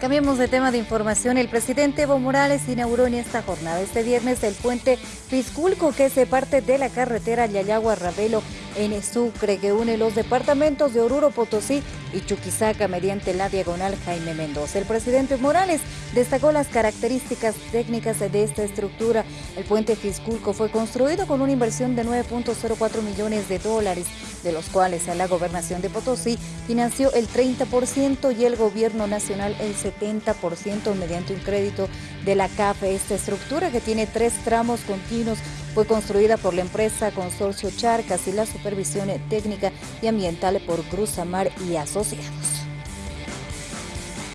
Cambiemos de tema de información. El presidente Evo Morales inauguró en esta jornada este viernes el puente Pisculco que se parte de la carretera Yayagua-Ravelo en Sucre que une los departamentos de Oruro, Potosí y Chuquisaca mediante la diagonal Jaime Mendoza. El presidente Morales destacó las características técnicas de esta estructura. El puente Fisculco fue construido con una inversión de 9.04 millones de dólares, de los cuales la gobernación de Potosí financió el 30% y el gobierno nacional el 70% mediante un crédito de la CAFE. Esta estructura que tiene tres tramos continuos fue construida por la empresa Consorcio Charcas y la supervisión técnica y ambiental por Cruz Amar y Asociados.